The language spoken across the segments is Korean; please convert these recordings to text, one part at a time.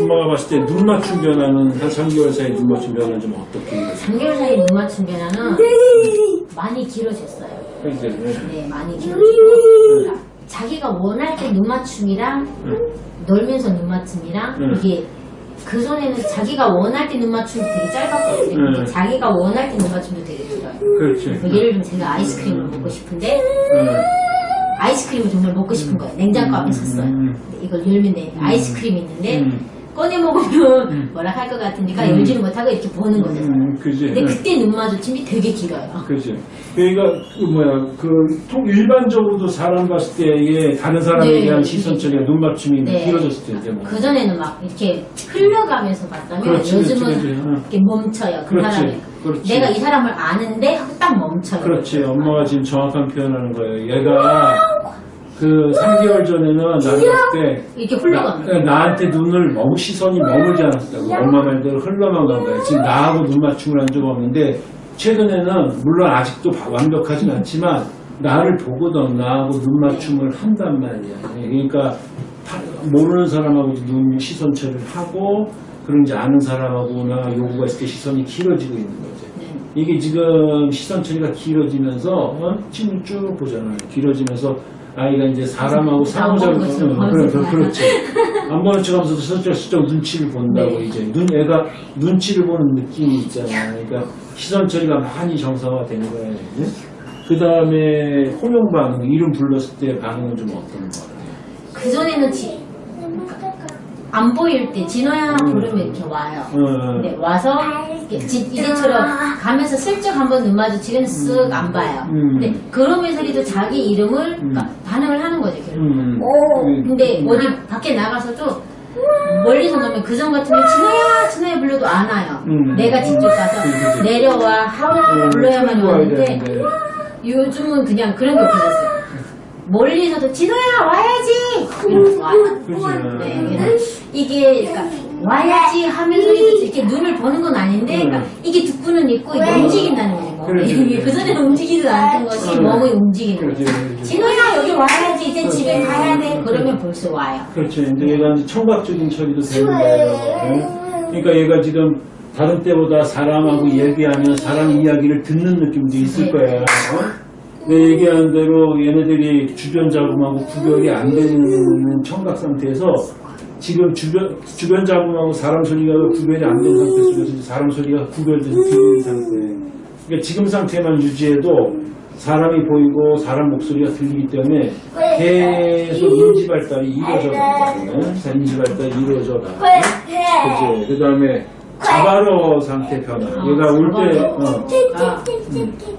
엄마가 봤을 때 눈 맞춤 변화는 한 3개월 사이 눈 맞춤 변화는 좀 어떻게 이루어져요? 3개월 사이 눈 맞춤 변화는 많이 길어졌어요. 그래서 네, 많이 길어지고 자기가 원할 때 눈 맞춤이랑 놀면서 눈 맞춤이랑 음. 이게 그 전에는 자기가 원할 때 눈 맞춤이 되게 짧았거든요. 음. 근데 자기가 원할 때 눈 맞춤도 되게 길어요. 그렇지. 뭐 예를 들면 제가 아이스크림을 먹고 싶은데 음. 아이스크림을 정말 먹고 싶은 거예요. 냉장고 앞에 섰어요. 음. 근데 이걸 열면 돼. 아이스크림이 있는데 음. 꺼내 먹으면 뭐라 할 것 같으니까 열지를 못하고 이렇게 보는 거죠. 음, 그지. 근데 응. 그때 눈 마주침이 되게 길어요. 그지. 그러니까 그 뭐야 그통 일반적으로도 사람 봤을 때 이게 다른 사람에 네. 대한 시선 처리가 눈 맞춤이 네. 길어졌을 때 뭐. 그 전에는 막 이렇게 흘러가면서 봤다면 그렇지, 요즘은 그렇지. 이렇게 멈춰요. 그 사람이. 그렇지. 내가 이 사람을 아는데 하고 딱 멈춰요. 그렇지. 엄마가 지금 정확한 표현하는 거예요. 얘가 그 3개월 전에는 때 이렇게 흘러갑니다. 나, 나한테 눈을 너무 시선이 머물지 않았다고 엄마 말대로 흘러만 간 거야. 지금 나하고 눈 맞춤을 한 적 없는데 최근에는 물론 아직도 바- 완벽하진 않지만 나를 보거든 나하고 눈 맞춤을 한단 말이야. 그러니까 다- 모르는 사람하고 눈 시선 처리를 하고 그런 이제 아는 사람하고나 요구가 있을 때 시선이 길어지고 있는 거지. 네. 이게 지금 시선 처리가 길어지면서 어? 침을 쭉 보잖아요. 길어지면서 아이가 이제 사람하고 상호작용 어, 그래, 그래, 그렇지. 안 보는 척하면서 슬쩍슬쩍 눈치를 본다고 네. 이제 눈 애가 눈치를 보는 느낌이 있잖아. 그러니까 시선 처리가 많이 정상화되는 거야. 그 다음에 호명 반응 이름 불렀을 때 반응은 좀 어떤 거 같아요? 그 전에는 지, 안 보일 때 진호야 음. 부르면 이렇게 와요. 어, 네, 와서 이렇게 지- 이제처럼 가면서 슬쩍 한번 눈 마주치면 쓱 안 봐요. 음. 근데 그러면서도 자기 이름을 그러니까 반응을 하는 거죠. 결국. 음, 근데 음. 어디 밖에 나가서도 멀리서 나면 그전 같으면 진호야 진호야 불러도 안 와요. 음. 내가 직접 가서. 내려와 하고 불러야만 오는데. 요즘은 그냥 그런 게 없어졌어요. 멀리서도 진호야 와야지 이러면서 와요. 그치. 네, 그래서 이게 그러니까 와야지 하면서도 이렇게 눈을 보는 건 아닌데 그러니까 이게 듣고는 있고 이게 움직인다는 그렇지. 그 전에는 움직이지도 않던 것이 음. 몸이 움직이는 거죠. 진호야 여기 와야지 이제 집에 가야 돼 그러면 벌써 와요. 그렇죠. 이제 얘가 이제 청각적인 처리도 되는 거예요. 네? 그러니까 얘가 지금 다른 때보다 사람하고 얘기하면 사람 이야기를 듣는 느낌도 있을 네. 거예요. 어? 내 얘기하는 대로 얘네들이 주변 자금하고 구별이 안 되는 청각 상태에서 지금 주변, 주변 자금하고 사람 소리가 구별이 안 된 상태 속에서 사람 소리가 구별돼서 들리는 상태. 그러니까 지금 상태만 유지해도 사람이 보이고 사람 목소리가 들리기 때문에 계속 인지 발달이 이루어져 가거든요. 자, 인지 발달이 이루어져 가. 그죠. 그 다음에 자바로 상태 변화. 아, 얘가 올 때. 어, 아,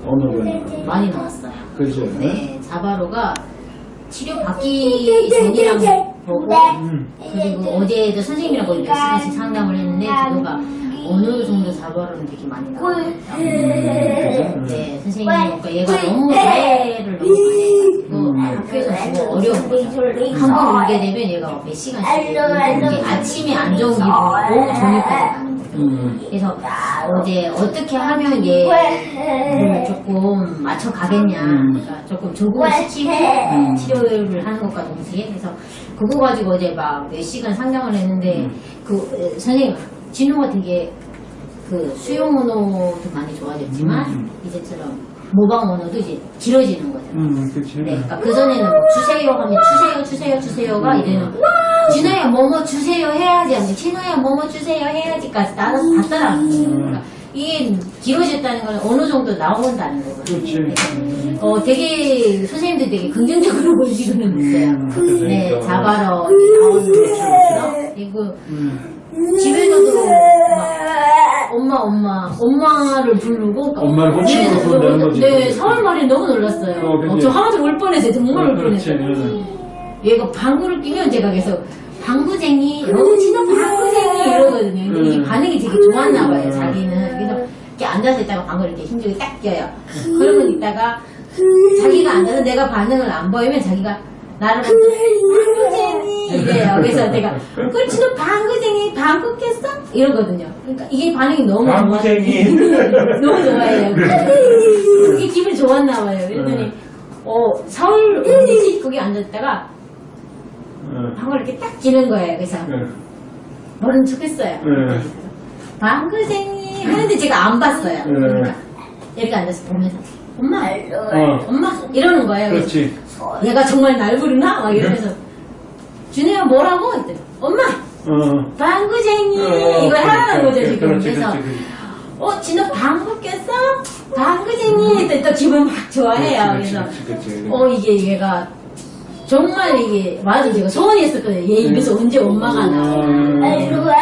어느 변화. 많이 나왔어요. 그죠. 네, 자바로가 치료 받기 전이랑 보고 음, 그리고 어제도 선생님이랑 거의 몇 시간씩 상담을 했는데 그거가 어느 정도 자바로는 되게 많이 나와요. 네, 선생님이 그러니까 얘가 너무 자해를 너무 많이 해가지고 학교에서 너무 어려운 거죠. 한번 울게 되면 얘가 몇 시간씩 이게 아침에 안 좋은 기분, 오후 저녁까지. 음, 그래서 어제 어떻게 하면 얘를 조금 맞춰 가겠냐, 그러니까 조금 조금을 시키고 치료를 하는 것과 동시에 그래서 그거 가지고 어제 막 몇 시간 상담을 했는데 그 에, 선생님 진호가 되게 그 수용 언어도 많이 좋아졌지만 음. 이제처럼 모방 언어도 이제 길어지는 거죠. 음, 그치. 네, 그러니까 그 전에는 뭐 주세요 하면 주세요 주세요 주세요가 이제는 진호야 뭐뭐 주세요 해야지 진호야 뭐뭐 주세요 해야지까지 따라서 다 따라왔어요. 그러니까 이게 길어졌다는 건 어느 정도 나온다는 거거든요. 그렇지. 어, 되게 선생님들 되게 긍정적으로 보시고는 있어요. 음, 네, 그러니까. 자바로 나오는 거죠. 그리고 음, 집에서도 막 엄마 엄마 엄마를 부르고 엄마를 호칭으로 네, 부른다는 거지. 네, 4월 말에 너무 놀랐어요. 어. 어, 저 하나도 울 뻔했어요. 정말 울. 뻔했어요. 음. 얘가 방구를 끼면 제가 계속 방구쟁이, 너무 진짜 방구쟁이 이러거든요. 근데 이 음. 반응이 되게 좋았나 봐요, 음. 자기는. 그래서 이렇게 앉아서 있다가 방구를 이렇게 힘주게 딱 껴요. 그러면 있다가 자기가 앉아서 내가 반응을 안 보이면 자기가 나를 방구쟁이 이래요. 그래서 내가 그렇지 너 방구쟁이 방구 꼈어? 이러거든요. 그러니까 이게 반응이 너무 좋아요. 방구쟁이. 너무 좋아해요. 그게 기분이 좋았나 봐요. 그랬더니 음. 어 서울? 거기 앉았다가 음, 방을 이렇게 딱 끼는 거예요. 그래서 음. 모른 척 했어요. 네. 방구쟁이 하는데 제가 안 봤어요. 네. 그러니까 이렇게 앉아서 보면서 엄마, 어, 엄마 이러는 거예요. 그렇지. 얘가 정말 날 부르나? 막 이러면서 준혜야 뭐라고? 했더니 엄마 어. 방구쟁이 어, 이걸 하라는 거죠 지금 그렇지, 그래서 그렇지, 그렇지. 어 진호 방구 꼈어? 방구쟁이 했더니 또 기분 막 좋아해요 그래서. 어 이게 얘가 정말 이게 맞아 제가 소원이 했었거든요. 얘 입에서 언제 엄마가 나와. 음,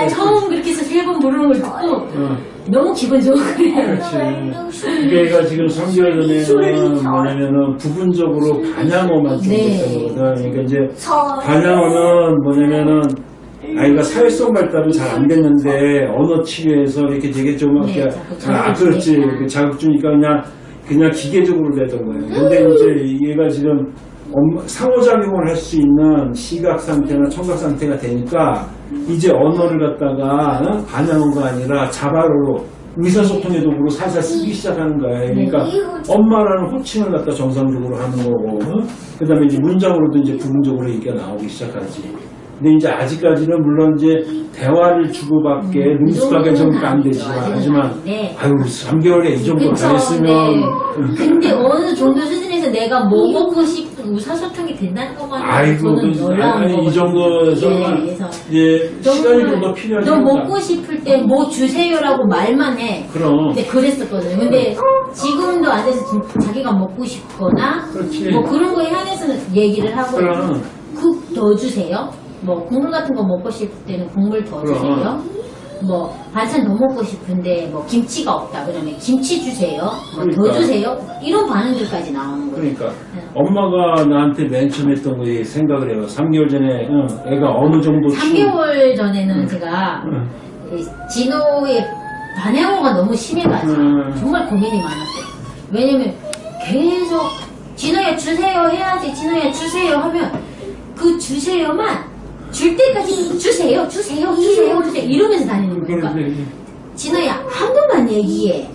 처음 그렇게 해서 세 번 부르는 걸 듣고 어, 너무 기분 거예요. 그렇지. 이게가 지금 3개월 전에는 뭐냐면은 부분적으로 반향어만 좀 네. 됐던 거거든. 그러니까 이제 반향어는 뭐냐면은 아이가 사회성 발달은 잘 안 됐는데 언어 치료에서 이렇게 되게 좀 네, 이렇게 자꾸 아 그렇지. 자극 주니까 그냥 그냥 기계적으로 되던 거예요. 근데 이제 얘가 지금 상호작용을 할 수 있는 시각 상태나 청각 상태가 되니까 이제 언어를 갖다가 어? 반향어가 아니라 자바로로 의사소통의 도구로 살살 쓰기 시작하는 거예요. 그러니까 엄마라는 호칭을 갖다 정상적으로 하는 거고, 그 다음에 이제 문장으로도 이제 부분적으로 얘기가 나오기 시작하지. 근데 이제 아직까지는 물론 이제 대화를 주고받게 음, 능숙하게 그 정도 안 되지만. 하지만, 아직은 아유, 3개월에 이 정도 다 그쵸, 했으면, 네. 음, 근데 어느 정도 수준에서 내가 뭐 먹고 싶은 의사소통이 된다는 것만 아이고, 저는 그, 아니, 이 거거든요. 정도에서는 네, 이제 시간이 좀 더 필요하지. 너 먹고 싶을 때 뭐 주세요라고 말만 해. 그럼. 근데 그랬었거든요. 근데 지금도 안 돼서 자기가 먹고 싶거나 그렇지. 뭐 그런 거에 한해서는 얘기를 하고 그럼. 국 더 주세요. 뭐 국물 같은 거 먹고 싶을 때는 국물 더. 주세요. 뭐 반찬 더 먹고 싶은데 뭐 김치가 없다 그러면 김치 주세요. 뭐더 그러니까. 주세요. 이런 반응들까지 나오는 거예요. 그러니까 엄마가 나한테 맨 처음 했던 거 생각을 해요. 3개월 전에 응, 애가 어느 정도 치- 3개월 전에는 제가 응. 이 진호의 반향어가 너무 심해가지고 음. 정말 고민이 많았어요. 왜냐면 계속 진호야 주세요 해야지 진호야 주세요 하면 그 주세요만 줄 때까지 주세요 주세요 주세요 주세요 이러면서 다니는 거니까 그런데 진호야 한 번만 얘기해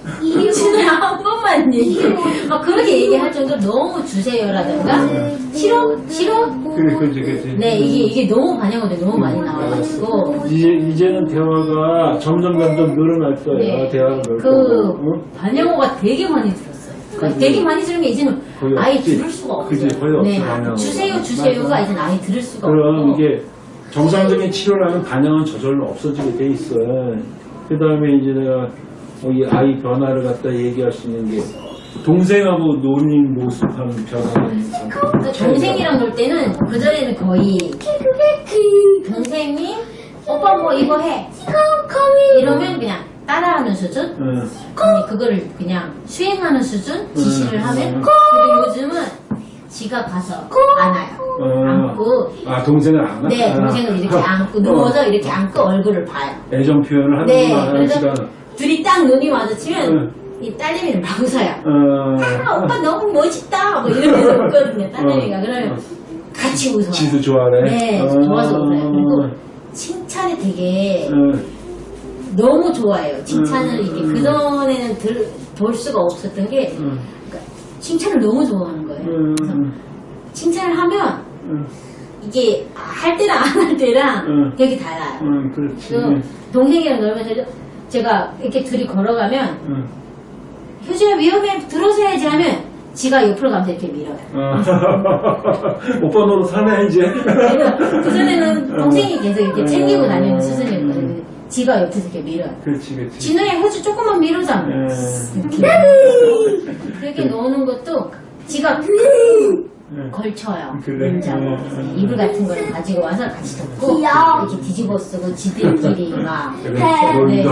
진호야 한 번만 얘기해 막 그렇게 얘기할 정도로 너무 주세요라든가 싫어 싫어 그래 그지 그지. 네 이게 이게 너무 반영어들이 너무 많이 나와가지고 이제 이제는 대화가 점점 점점 늘어날 거예요. 네. 대화가 늘고. 그 응? 반영어가 되게 많이 들었어요. 그러니까 그지. 되게 많이 들은 게 이제는 아예 없지. 들을 수가 없어요. 그지, 거의 없어, 반영어가. 주세요 주세요가. 이제는 아예 들을 수가 그럼 없고 이게 정상적인 치료라면 반영은 저절로 없어지게 돼 있어. 그 다음에 이제 내가 어, 이 아이 변화를 갖다 얘기할 수 있는 게 동생하고 노는 모습하는 변화는 그러니까 동생이랑 놀 때는 그 전에는 거의 동생이 오빠 뭐 이거 해 이러면 그냥 따라하는 수준 응. 아니 그거를 그냥 수행하는 수준 지시를 음. 하면 음. 지가 가서 안아요 어. 안고 아 동생을 안 하? 네 아. 동생을 이렇게 어. 안고 누워서 이렇게 안고 얼굴을 봐요 애정 표현을 네 하는구나 그래서 시간. 둘이 딱 눈이 마주치면 응. 이 딸내미는 막 웃어요 어. 아 오빠 너무 멋있다 뭐 이러면서 웃거든요 딸내미가 어. 그러면 어. 같이 웃어요 지도 좋아해. 네 어. 좋아서 웃어요 그리고 칭찬이 되게 어. 너무 좋아해요 칭찬을 음, 이게 음. 그전에는 들, 볼 수가 없었던 게 음. 그러니까 칭찬을 너무 좋아하는 거예요 그래서 음. 칭찬을 하면 음. 이게 할 때랑 안 할 때랑 음. 되게 달라요 음. 그 동생이랑 놀면서 제가 이렇게 둘이 걸어가면 음. 효주야 위험해 들어서야지 하면 지가 옆으로 가면서 이렇게 밀어요 어. 오빠 너도 사네 이제. 그래서 그전에는 동생이 계속 이렇게 챙기고 다니는 음. 수준이었거든요 지가 옆에서 이렇게 밀어요 그렇지 그렇지. 진호야 효주 조금만 밀어자 예. 이렇게 그렇게 노는 것도 지가 예. 걸쳐요. 그래. 음. 이불 같은 거를 가지고 와서 같이 덮고 귀여워. 이렇게 뒤집어 쓰고 지들끼리 막 그래. 네. 놀기도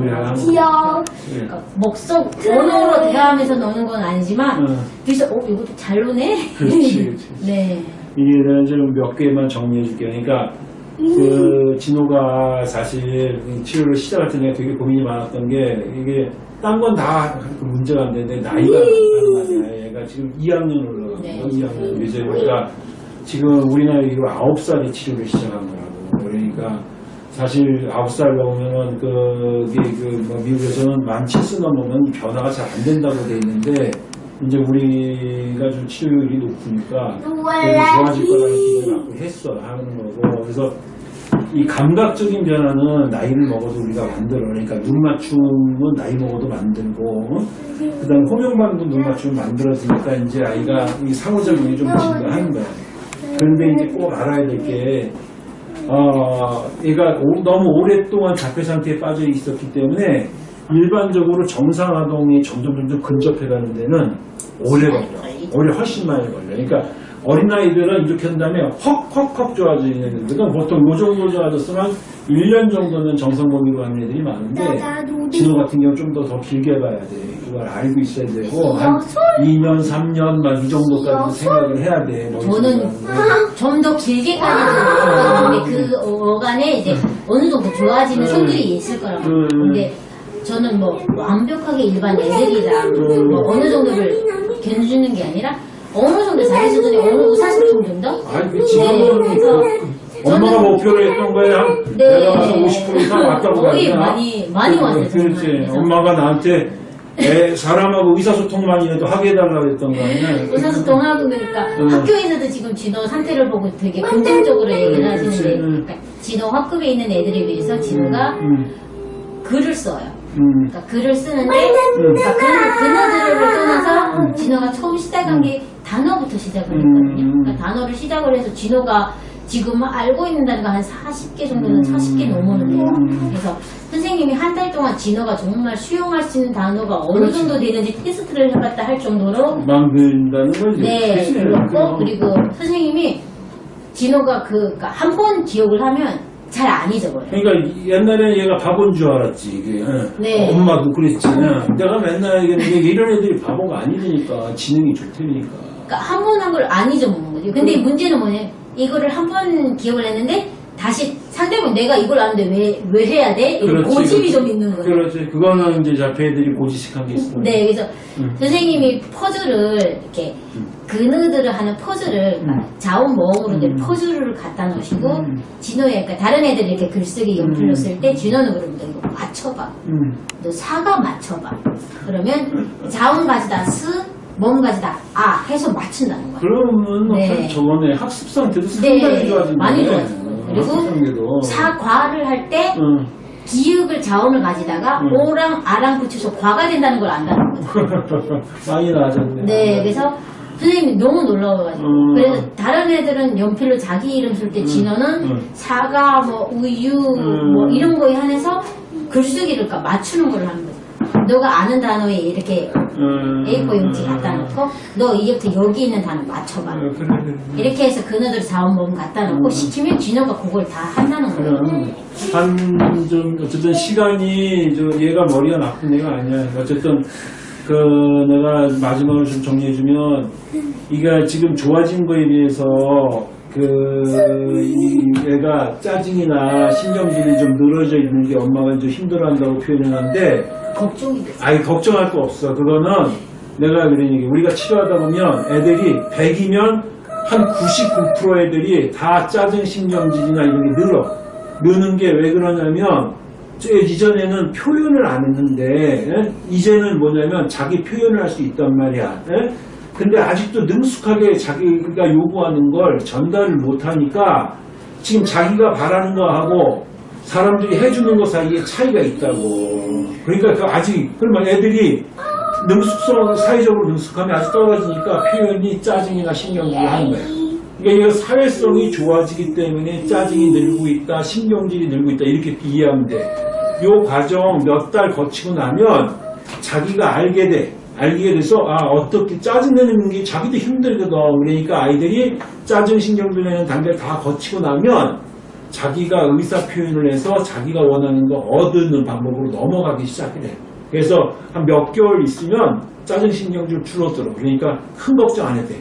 네. 하고 하고. 귀여워. 예. 그러니까 목속 언어로 대화하면서 노는 건 아니지만 응. 그래서 어 이것도 잘 노네. 그렇지, 그렇지. 네. 이게 내가 좀몇 개만 정리해 줄게요. 그러니까 그 진호가 사실 이 치료를 시작할 때 내가 되게 고민이 많았던 게 이게 딴 건 다 문제가 안 되는데 나이가 말이야. 얘가 지금 2학년 올라가고 네. 2학년 이제 그러니까 지금 우리 나이로 9살에 치료를 시작한 거라고. 그러니까 사실 9살 넘으면 그게 그뭐 미국에서는 만 7수 넘으면 변화가 잘 안 된다고 돼 있는데 이제 우리가 좀 치료율이 높으니까 좋아질 거라는 기대를 갖고 했어 하는 거고 그래서 이 감각적인 변화는 나이를 먹어도 우리가 만들어. 그러니까 눈 맞춤은 나이 먹어도 만들고, 그 다음 호명방도 눈 맞춤을 만들었으니까 이제 아이가 이 상호작용이 좀 증가하는 거야. 그런데 이제 꼭 알아야 될 게, 어, 얘가 오- 너무 오랫동안 자폐 상태에 빠져 있었기 때문에 일반적으로 정상 아동이 점점 점점 근접해 가는 데는 오래 걸려. 오래 훨씬 많이 걸려. 그러니까 어린아이들은 이렇게 한 다음에 헉헉헉 좋아지는 애들은 보통 요 정도 좋아졌으면 1년 정도는 정상 먹이로 하는 애들이 많은데 진호 같은 경우 좀더 더 길게 봐야 돼. 그걸 알고 있어야 되고 한 2년, 3년 막 이 정도까지 생각을 해야 돼. 저는 머릿속으로. 좀더 길게까지도 근데 그 어간에 이제 어느 정도 좋아지는 음. 손들이 있을 거라고. 음. 근데 저는 뭐 완벽하게 일반 애들이랑 음. 뭐 어느 정도를 견주는 게 아니라 어느 정도 자기 수준이 어느 의사소통 정도? 아니, 그 지금은 네, 그래서 그 엄마가 목표로 했던 거에 한 네. 내가 봐서 50% 이상 왔다고 거의? 많이- 많이 왔어요, 그렇지. 엄마가 나한테 애, 사람하고 의사소통만이라도 하게 해달라고 했던 거 아니야? 의사소통하고 그러니까 음. 학교에서도 지금 진호 상태를 보고 되게 긍정적으로 얘기를 하시는데 음. 그러니까 진호 학급에 있는 애들에 비해서 진호가 음, 글을 써요. 음, 그러니까 글을 쓰는데 그러니까 그, 그너들을 떠나서 진호가 처음 시작한 게 단어부터 시작을 했거든요. 음. 그러니까 단어를 시작을 해서 진호가 지금 알고 있는 단어가 한 40개 정도는 40개 넘었는데요. 음. 그래서 선생님이 한 달 동안 진호가 정말 수용할 수 있는 단어가 어느 그렇지. 정도 되는지 테스트를 해봤다 할 정도로 만든다는 거지. 네? 그렇고 그럼. 그리고 선생님이 진호가 그한번 기억을 하면 잘 안 잊어버려요. 그러니까 옛날에 얘가 바본 줄 알았지 이게 응. 네. 엄마도 그랬지 응. 내가 맨날 얘기했는데 이런 애들이 바보가 아니니까 지능이 좋다니까 그러니까 한 번 한 걸 안 잊어먹는 거죠. 근데 문제는 뭐냐? 이거를 한 번 기억을 했는데 다시 상대방 내가 이걸 아는데 왜, 왜 해야 돼? 그렇지, 고집이 그렇지. 좀 있는 거예요. 그렇지 그거는 이제 자폐들이 고지식한 게 있어 네, 그래서 음. 선생님이 퍼즐을 이렇게 그느들을 하는 퍼즐을 그러니까 자원모음으로 된 음. 퍼즐을 갖다 놓으시고 음. 진호에 그러니까 다른 애들이 이렇게 글쓰기 연필로 음. 쓸때 진호는 그러면 너 이거 맞춰봐. 음. 너 사과 맞춰봐. 그러면 자원 가지다 스, 몸 가지다 아 해서 맞춘다는 거야. 그러면 네. 저번에 학습 상태도 상당히 네, 좋아진다 많이 좋아진 거예요. 그리고 사과를 할때 응. 기역을 자원을 가지다가 음. 오랑 아랑 붙여서 과가 된다는 걸 안다는 거죠. 많이 나아졌네 네, 그래서 선생님이 너무 놀라워가지고 음. 그래서 다른 애들은 연필로 자기 이름 쓸 때 진호는 음. 사과, 뭐 우유, 음. 뭐 이런 거에 한해서 글쓰기를 그러니까 맞추는 걸 하는 거죠. 너가 아는 단어에 이렇게 음. A4 용지 갖다 놓고 너 이제부터 여기 있는 단어 맞춰봐. 그래. 이렇게 해서 그네들 자원봉 갖다 놓고 음. 시키면 진호가 그걸 다 한다는 거예요. 한좀 어쨌든 시간이 저 얘가 머리가 나쁜 애가 아니야. 어쨌든 그 내가 마지막으로 좀 정리해주면 이가 지금 좋아진 거에 비해서 그이 애가 짜증이나 신경질이 좀 늘어져 있는 게 엄마가 좀 힘들어한다고 표현했는데 걱정이 됐어요. 아니 걱정할 거 없어. 그거는 내가 그런 얘기. 우리가 치료하다 보면 애들이 100이면 한 99% 애들이 다 짜증 신경질이나 이런 게 늘어. 느는 게 왜 그러냐면 저 이전에는 표현을 안 했는데 예? 이제는 뭐냐면 자기 표현을 할 수 있단 말이야. 예? 근데 아직도 능숙하게 자기가 요구하는 걸 전달을 못 하니까 지금 자기가 바라는 거하고 사람들이 해주는 것 사이에 차이가 있다고. 그러니까 그 아직 그러면 애들이 능숙성 사회적으로 능숙함이 아직 떨어지니까 표현이 짜증이나 신경질을 하는 거예요. 그러니까 이거 사회성이 좋아지기 때문에 짜증이 늘고 있다, 신경질이 늘고 있다 이렇게 이해하면 돼. 요 과정 몇 달 거치고 나면 자기가 알게 돼. 알게 돼서 아 어떻게 짜증내는 게 자기도 힘들거든. 그러니까 아이들이 짜증 신경질 내는 단계를 다 거치고 나면 자기가 의사 표현을 해서 자기가 원하는 거 얻는 방법으로 넘어가기 시작을 해. 그래서 한 몇 개월 있으면 짜증 신경질 줄어들어. 그러니까 큰 걱정 안 해도 돼.